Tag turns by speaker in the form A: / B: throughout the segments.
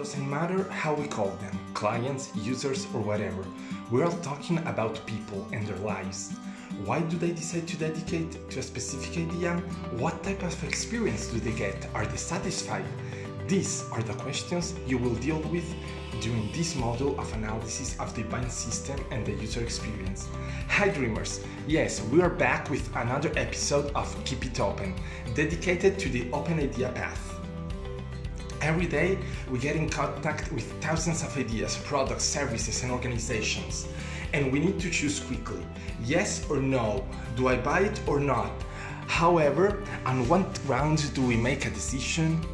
A: doesn't matter how we call them, clients, users or whatever, we're talking about people and their lives. Why do they decide to dedicate to a specific idea? What type of experience do they get? Are they satisfied? These are the questions you will deal with during this module of analysis of the buying system and the user experience. Hi dreamers! Yes, we are back with another episode of Keep It Open, dedicated to the open idea path. Every day, we get in contact with thousands of ideas, products, services and organizations. And we need to choose quickly, yes or no, do I buy it or not? However, on what grounds do we make a decision?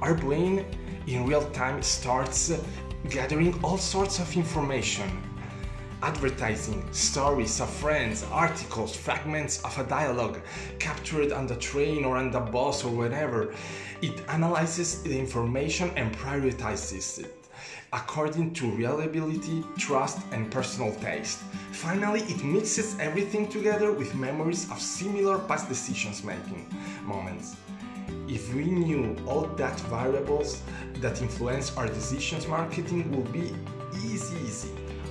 A: Our brain in real time starts gathering all sorts of information. Advertising, stories of friends, articles, fragments of a dialogue captured on the train or on the bus or whatever. It analyzes the information and prioritizes it according to reliability, trust and personal taste. Finally, it mixes everything together with memories of similar past decisions making moments. If we knew all that variables that influence our decisions, marketing would be easy easy.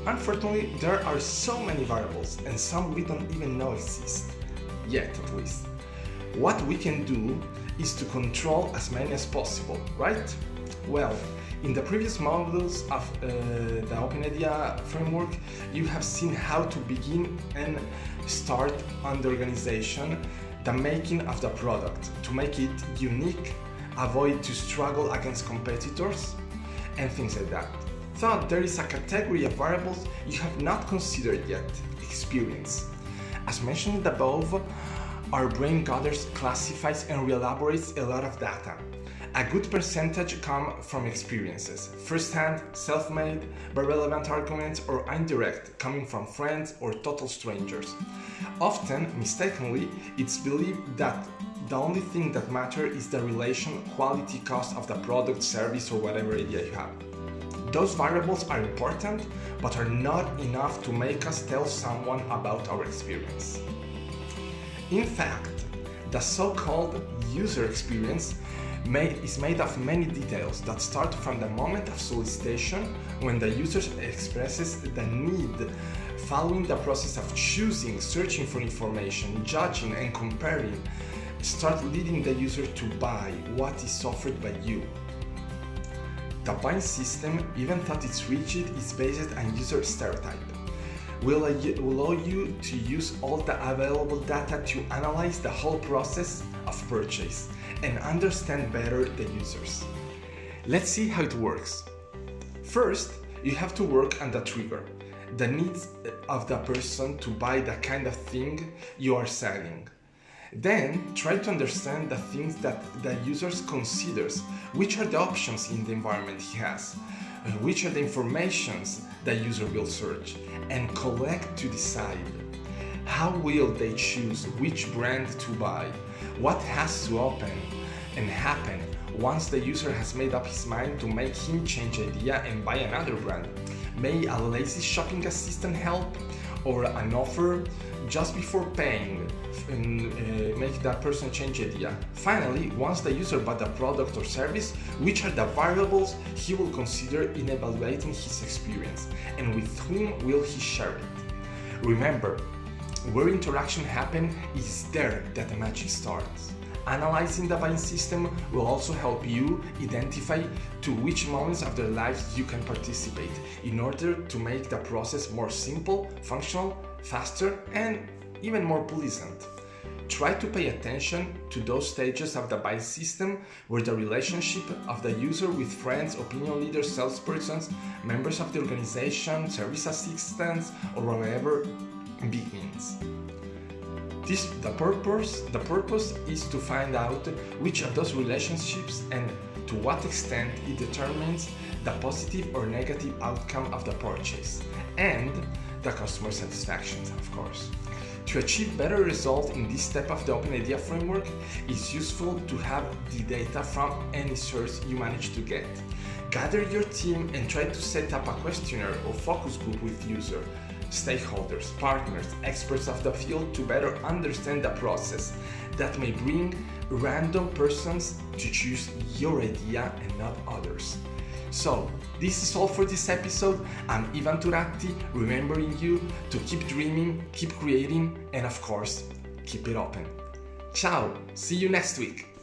A: Unfortunately, there are so many variables and some we don't even know exist. Yet at least. What we can do is to control as many as possible, right? Well, in the previous modules of uh, the Open Idea framework, you have seen how to begin and start on the organization the making of the product to make it unique, avoid to struggle against competitors, and things like that. Thought there is a category of variables you have not considered yet, experience. As mentioned above, our brain gathers, classifies and re-elaborates a lot of data. A good percentage come from experiences, first-hand, self-made, but relevant arguments or indirect, coming from friends or total strangers. Often, mistakenly, it's believed that the only thing that matters is the relation quality cost of the product, service or whatever idea you have. Those variables are important, but are not enough to make us tell someone about our experience. In fact, the so-called user experience made, is made of many details that start from the moment of solicitation when the user expresses the need, following the process of choosing, searching for information, judging and comparing, start leading the user to buy what is offered by you. The buying system, even though it's rigid, is based on user stereotype will allow you to use all the available data to analyze the whole process of purchase and understand better the users. Let's see how it works. First, you have to work on the trigger, the needs of the person to buy the kind of thing you are selling. Then try to understand the things that the user considers, which are the options in the environment he has, uh, which are the informations the user will search, and collect to decide? How will they choose which brand to buy, what has to open and happen once the user has made up his mind to make him change idea and buy another brand. May a lazy shopping assistant help or an offer just before paying and uh, make that person change idea. Finally, once the user bought the product or service, which are the variables he will consider in evaluating his experience and with whom will he share it. Remember, where interaction happens is there that the magic starts. Analyzing the buying system will also help you identify to which moments of their lives you can participate in order to make the process more simple, functional, faster and even more pleasant. Try to pay attention to those stages of the buy system where the relationship of the user with friends, opinion leaders, salespersons, members of the organization, service assistants, or whatever begins. This, the purpose, the purpose is to find out which of those relationships and to what extent it determines the positive or negative outcome of the purchase and the customer satisfaction, of course. To achieve better results in this step of the Open Idea framework, it's useful to have the data from any source you manage to get. Gather your team and try to set up a questionnaire or focus group with users, stakeholders, partners, experts of the field to better understand the process that may bring random persons to choose your idea and not others. So, this is all for this episode. I'm Ivan Turatti, remembering you to keep dreaming, keep creating, and of course, keep it open. Ciao, see you next week.